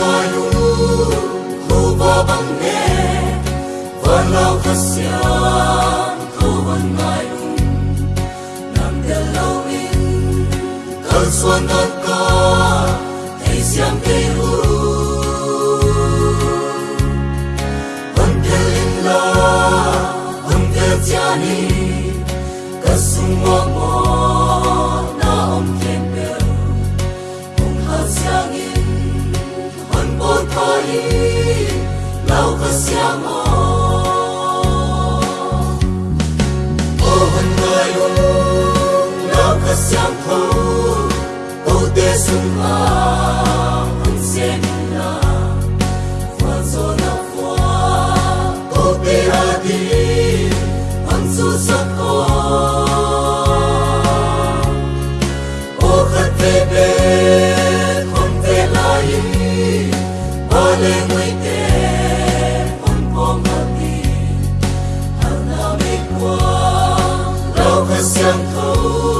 manu hu bo bang ne van lo khasia ta xiang thâu câu tê sung a hân sen na phan so na pha câu tê a đi hân su sắc o o khát về bên không về lại ba lê người tên xiang thâu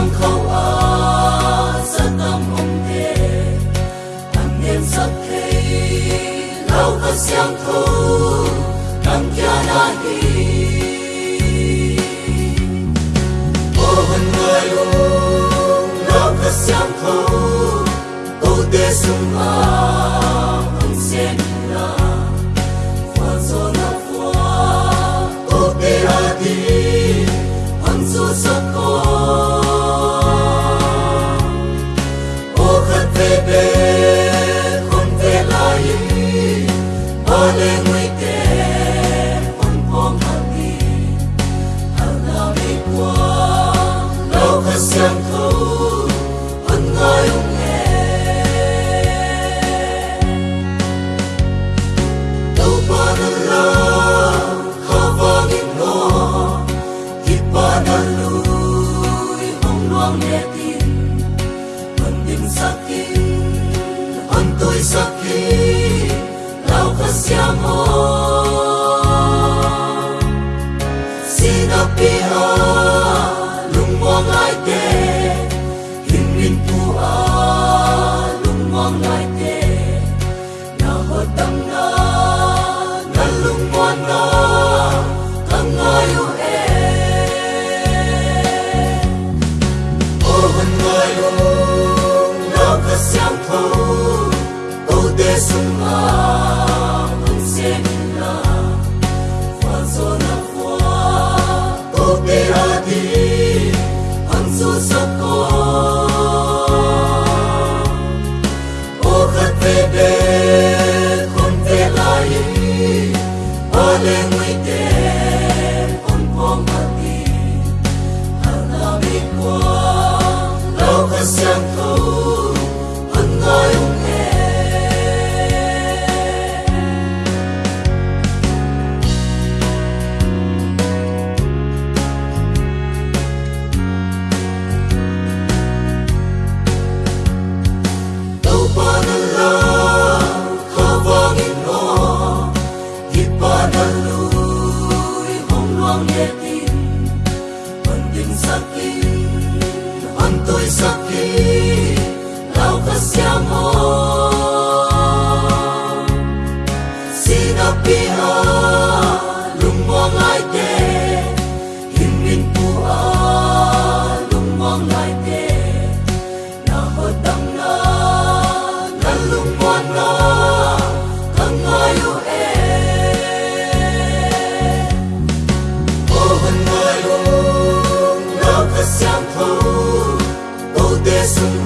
tâm khâu a rất tâm ông thế. Thằng niên rất thế lâu có xiang thu. Tăng kia na đi. Ô hân người ô lâu có xiang thu. Ô tê sung a sakit, on tôi sakit, lao khasiamo. Christmas. tin penting sakin on toy sakin lau kasiamo Yesus